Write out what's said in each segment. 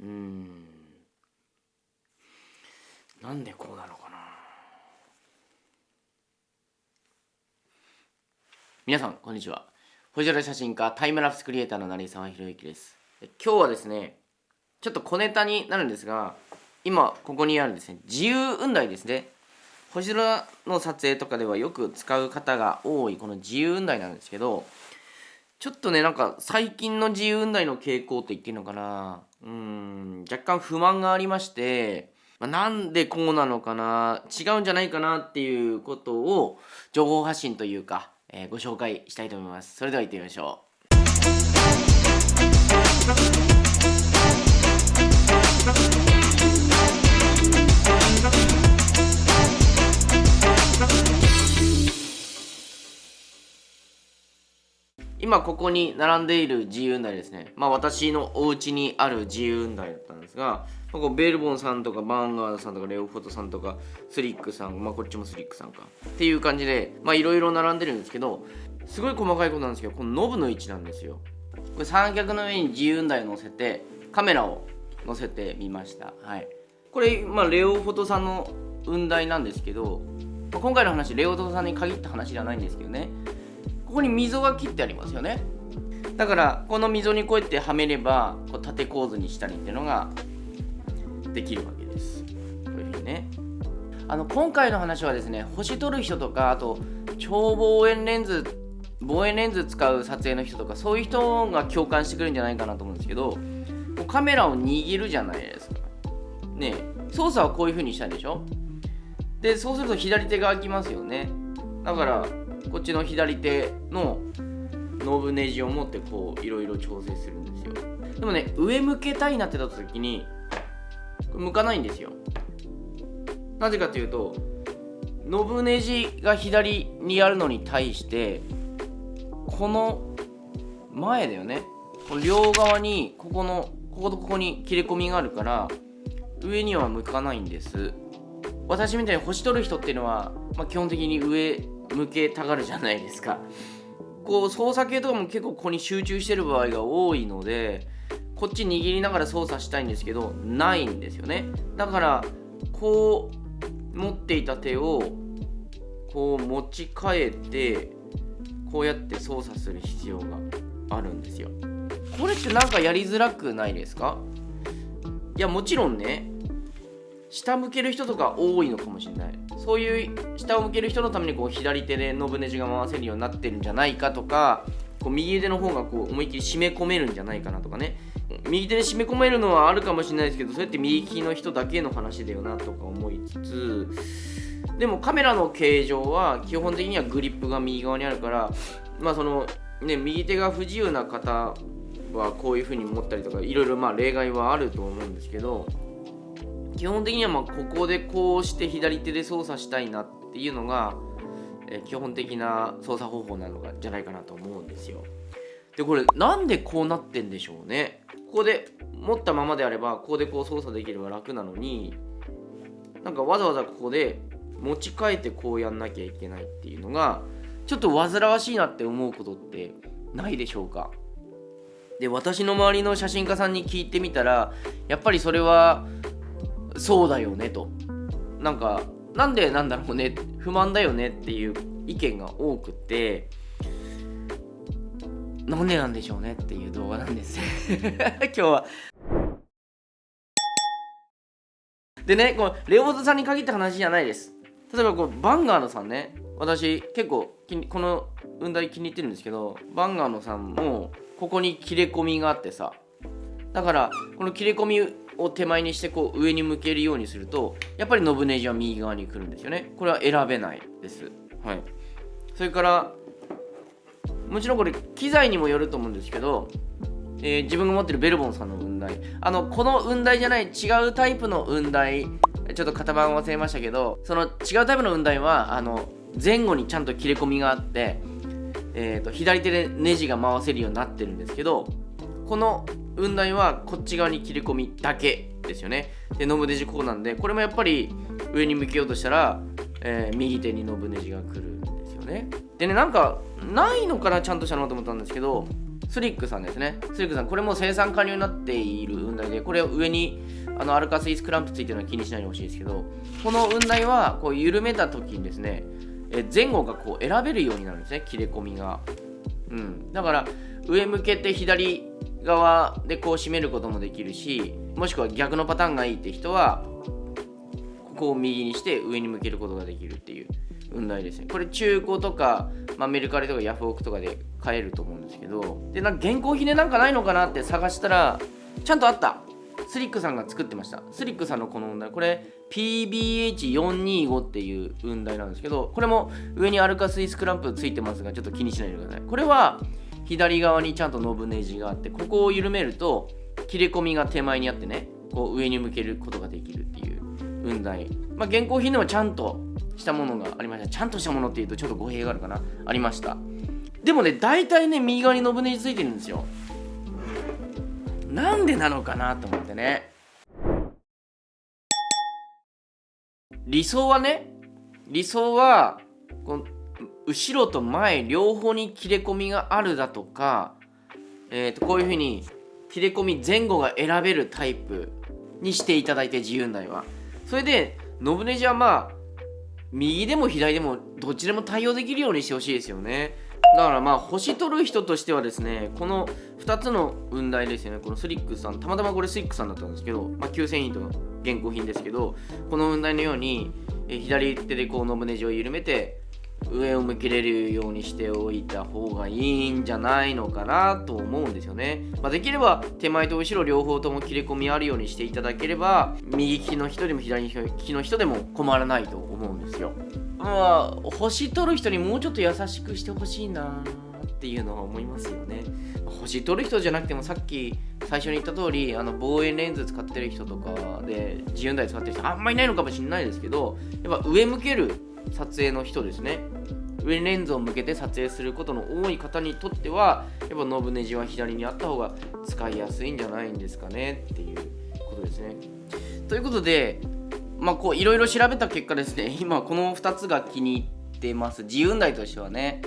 うん。なんでこうなのかな。皆さんこんにちは。星空写真家タイムラプスクリエイターの成沢宏之です。今日はですねちょっと小ネタになるんですが今ここにあるですね自由雲台ですね。星空の撮影とかではよく使う方が多いこの自由雲台なんですけどちょっとねなんか最近の自由雲台の傾向って言っていいのかな。うん若干不満がありましてまあ、なんでこうなのかな。違うんじゃないかなっていうことを情報発信というか、えー、ご紹介したいと思います。それでは行ってみましょう。今ここに並んでいる自由雲台ですね。まあ私のお家にある自由雲台だったんですがこうベルボンさんとかバーンガードさんとかレオフォトさんとかスリックさんまあこっちもスリックさんか。っていう感じでまあいろいろ並んでるんですけどすごい細かいことなんですけどこのノブの位置なんですよ。これ三脚の上に自由台を乗せてカメラを載せてみました。はい。これまあレオフォトさんの雲台なんですけど、まあ、今回の話レオフォトさんに限った話じゃないんですけどね。ここに溝が切ってありますよね。だからこの溝にこうやってはめればこう縦構図にしたりっていうのができるわけです。こういうふうにね。あの今回の話はですね星撮る人とかあと超望遠レンズ望遠レンズ使う撮影の人とかそういう人が共感してくるんじゃないかなと思うんですけどカメラを握るじゃないですか。ね操作はこういう風にしたんでしょ？でそうすると左手が空きますよね。だからこっちの左手のノブネジを持ってこういろいろ調整するんですよ。でもね上向けたいなってなった時に向かないんですよ。なぜかというとノブネジが左にあるのに対してこの前だよね。この両側にここのこことここに切れ込みがあるから上には向かないんです。私みたいに星取る人っていうのは、まあ、基本的に上向けたがるじゃないですか。こう操作系とかも結構ここに集中してる場合が多いのでこっち握りながら操作したいんですけどないんですよね。だからこう持っていた手をこう持ち替えてこうやって操作する必要があるんですよ。これってなんかやりづらくないですか？いやもちろんね下向ける人とか多いのかもしれない。そういう下を向ける人のためにこう左手でノブネジが回せるようになってるんじゃないかとかこう右手の方がこう思いっきり締め込めるんじゃないかなとかね。右手で締め込めるのはあるかもしれないですけどそれって右利きの人だけの話だよなとか思いつつでもカメラの形状は基本的にはグリップが右側にあるからまあそのね右手が不自由な方はこういう風に持ったりとかいろいろまあ例外はあると思うんですけど基本的にはまここでこうして左手で操作したいなっていうのが、え基本的な操作方法なのじゃないかなと思うんですよ。でこれなんでこうなってんでしょうねここで持ったままであればここでこう操作できれば楽なのになんかわざわざここで持ち替えてこうやんなきゃいけないっていうのがちょっと煩わしいなって思うことってないでしょうかで私の周りの写真家さんに聞いてみたらやっぱりそれはそうだよねと。なんかなんでなんだろうね不満だよねっていう意見が多くてなんでなんでしょうねっていう動画なんです。今日は。でねこのレオボトさんに限った話じゃないです。例えばこうバンガードさんね。私結構この雲台気に入ってるんですけどバンガードさんもここに切れ込みがあってさ。だからこの切れ込みを手前にしてこう上に向けるようにするとやっぱりノブネジは右側に来るんですよね。これは選べないです。はい。それからもちろんこれ機材にもよると思うんですけど、えー、自分が持ってるベルボンさんの雲台。あのこの雲台じゃない違うタイプの雲台ちょっと型番忘れましたけどその違うタイプの雲台はあの前後にちゃんと切れ込みがあって、えーと、左手でネジが回せるようになってるんですけどこの雲台はこっち側に切れ込みだけですよね。でノブネジこうなんでこれもやっぱり上に向けようとしたら、えー、右手にノブネジが来るんですよね。でねなんかないのかなちゃんとしたのと思ったんですけどスリックさんですね。スリックさんこれも生産可能になっている雲台でこれを上にあのアルカスイスクランプついてるのは気にしないでほしいですけどこの雲台はこう緩めた時にですねえ前後がこう選べるようになるんですね。切れ込みが。うん。だから上向けて左側でこう締めることもできるしもしくは逆のパターンがいいって人はここを右にして上に向けることができるっていう運台ですね。これ中古とか、まあ、メルカリとかヤフオクとかで買えると思うんですけどでなんか現行ひねなんかないのかなって探したらちゃんとあった。スリックさんが作ってました。スリックさんのこの運台これ PBH425 っていう運台なんですけどこれも上にアルカスイスクランプついてますがちょっと気にしないでください。これは左側にちゃんとノブネジがあってここを緩めると切れ込みが手前にあってねこう上に向けることができるっていう運台まあ現行品でもちゃんとしたものがありました。ちゃんとしたものっていうとちょっと語弊があるかな。ありました。でもね大体ね右側にノブネジついてるんですよ。なんでなのかなと思ってね。理想はね理想はこの後ろと前両方に切れ込みがあるだとか、えー、とこういうふうに切れ込み前後が選べるタイプにしていただいて自由台は。それでノブネジはまあ右でも左でもどっちでも対応できるようにしてほしいですよね。だからまあ星取る人としてはですねこの2つの雲台ですよね。このスリックさんたまたまこれスリックさんだったんですけど、まあ、9000円との現行品ですけどこの雲台のように左手でこうノブネジを緩めて上を向けれるようにしておいた方がいいんじゃないのかなと思うんですよね、まあ、できれば手前と後ろ両方とも切れ込みあるようにしていただければ右利きの人でも左利きの人でも困らないと思うんですよ。まあ星取る人にもうちょっと優しくしてほしいなっていうのは思いますよね。星取る人じゃなくてもさっき最初に言った通りあの望遠レンズ使ってる人とかで自由台使ってる人あんまいないのかもしれないですけどやっぱ上向ける撮影の人ですね。上レンズを向けて撮影することの多い方にとってはやっぱノブネジは左にあった方が使いやすいんじゃないんですかね。っていうことですね。ということでまあこういろいろ調べた結果ですね。今この2つが気に入ってます。自由台としてはね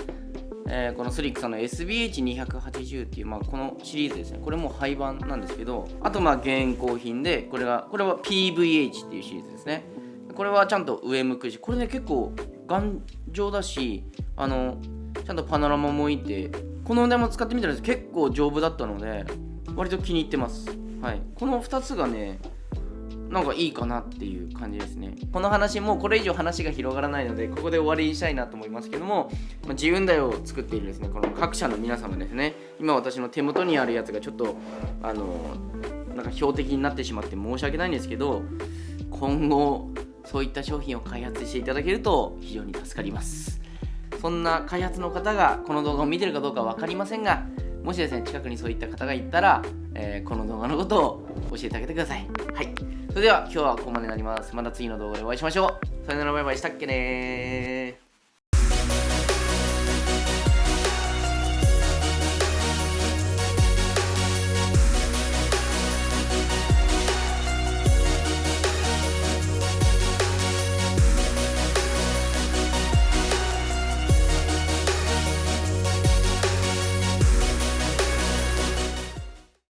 えー、このスリックさんの SBH280 っていう、まあ、このシリーズですね。これも廃盤なんですけどあとまあ現行品でこれがこれは PVH っていうシリーズですね。これはちゃんと上向くしこれね結構頑丈だしあのちゃんとパノラマもいてこの値も使ってみたら結構丈夫だったので割と気に入ってます。はい。この2つがねなんかいいかなっていう感じですね。この話もうこれ以上話が広がらないのでここで終わりにしたいなと思いますけども、まあ、自分台を作っているですねこの各社の皆様ですね。今私の手元にあるやつがちょっとあのなんか標的になってしまって申し訳ないんですけど今後そういった商品を開発していただけると非常に助かります。そんな開発の方がこの動画を見てるかどうか分かりませんがもしですね近くにそういった方がいたら、えー、この動画のことを教えてあげてください。はい。それでは今日はここまでになります。また次の動画でお会いしましょう。さよならバイバイ。したっけね